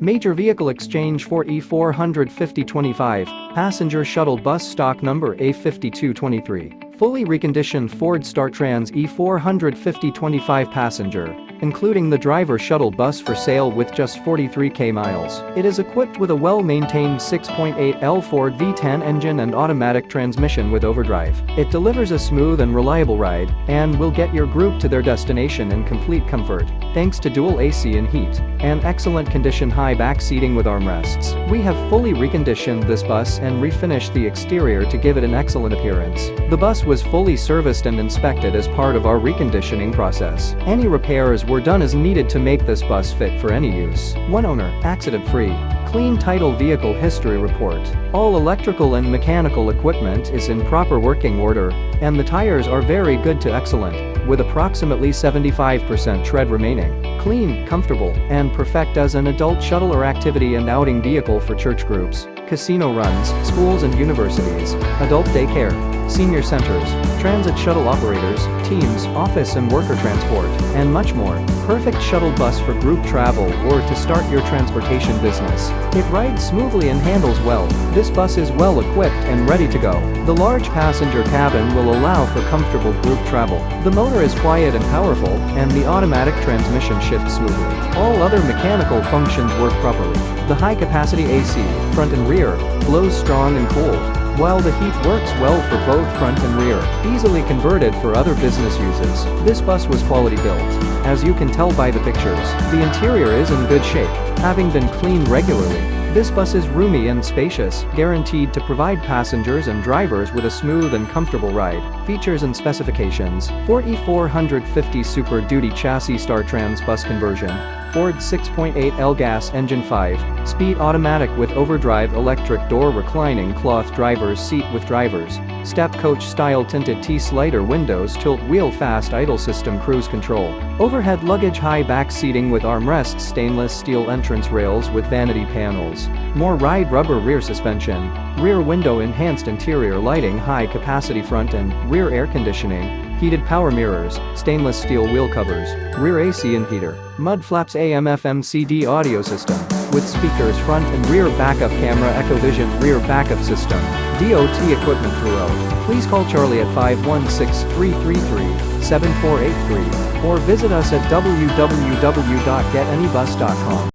Major Vehicle Exchange for E45025, Passenger Shuttle Bus Stock Number A5223. Fully reconditioned Ford StarTrans E45025 Passenger including the driver shuttle bus for sale with just 43k miles. It is equipped with a well-maintained 6.8L Ford V10 engine and automatic transmission with overdrive. It delivers a smooth and reliable ride and will get your group to their destination in complete comfort, thanks to dual AC and heat, and excellent condition high back seating with armrests. We have fully reconditioned this bus and refinished the exterior to give it an excellent appearance. The bus was fully serviced and inspected as part of our reconditioning process. Any repairs were done as needed to make this bus fit for any use. One owner, accident-free. Clean title vehicle history report. All electrical and mechanical equipment is in proper working order, and the tires are very good to excellent, with approximately 75% tread remaining. Clean, comfortable, and perfect as an adult shuttle or activity and outing vehicle for church groups, casino runs, schools and universities, adult daycare, senior centers, transit shuttle operators, teams, office and worker transport, and much more. Perfect shuttle bus for group travel or to start your transportation business. It rides smoothly and handles well. This bus is well equipped and ready to go. The large passenger cabin will allow for comfortable group travel. The motor is quiet and powerful, and the automatic transmission shifts smoothly. All other mechanical functions work properly. The high-capacity AC, front and rear, blows strong and cold while the heat works well for both front and rear, easily converted for other business uses. This bus was quality built. As you can tell by the pictures, the interior is in good shape, having been cleaned regularly. This bus is roomy and spacious, guaranteed to provide passengers and drivers with a smooth and comfortable ride. Features and specifications, 4450 Super Duty Chassis StarTrans Bus Conversion, Ford 6.8L gas engine 5, speed automatic with overdrive electric door reclining cloth driver's seat with drivers, step coach style tinted T-slider windows tilt wheel fast idle system cruise control, overhead luggage high back seating with armrests stainless steel entrance rails with vanity panels, MORryde rubber rear suspension, rear window enhanced interior lighting high capacity front and rear air conditioning, heated power mirrors, stainless steel wheel covers, rear AC and heater, mud flaps AM FM CD audio system, with speakers front and rear backup camera Echovision rear backup system, DOT equipment throughout. Please call Charlie at 516-333-7483 or visit us at www.getanybus.com.